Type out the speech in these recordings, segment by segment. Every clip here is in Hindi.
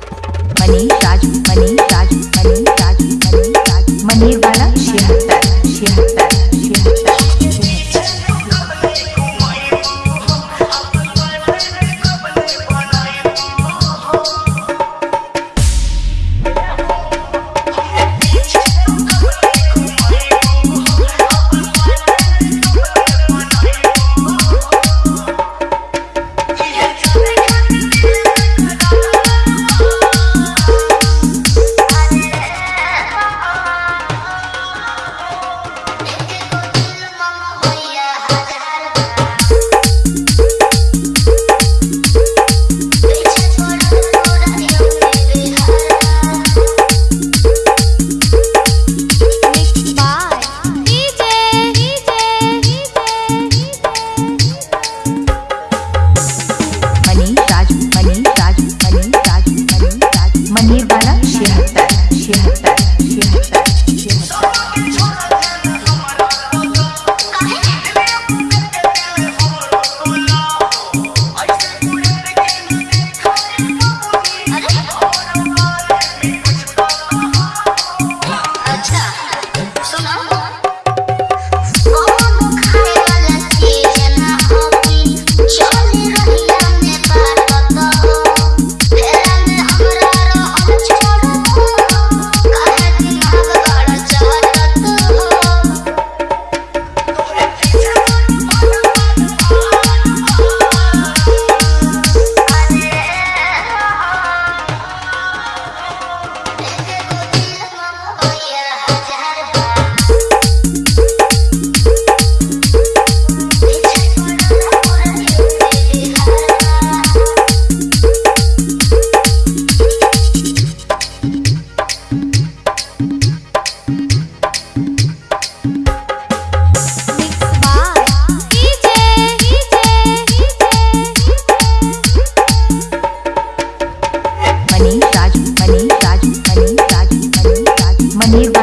राजू मनी राजू मनी राजू मनी राजू मनीवाला छिहत्तर छिहत्तर छिहत्तर मनी राजू मनी राजू मनी राजू मनी राजू मनीवाला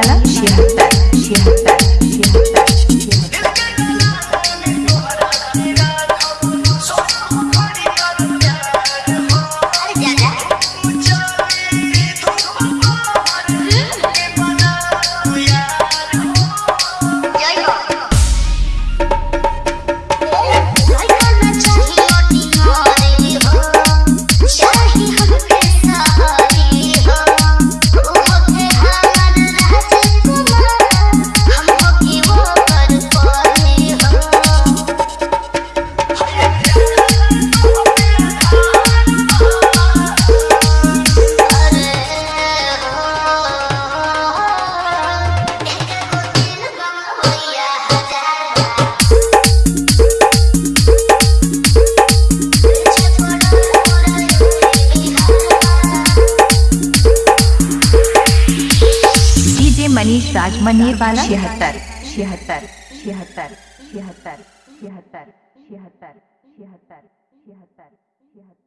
मनीष राज मनीर वाला छिहत्तर छिहत्तर छिहत्तर छिहत्तर छिहत्तर छिहत्तर छिहत्तर छिहत्तर छिहत्तर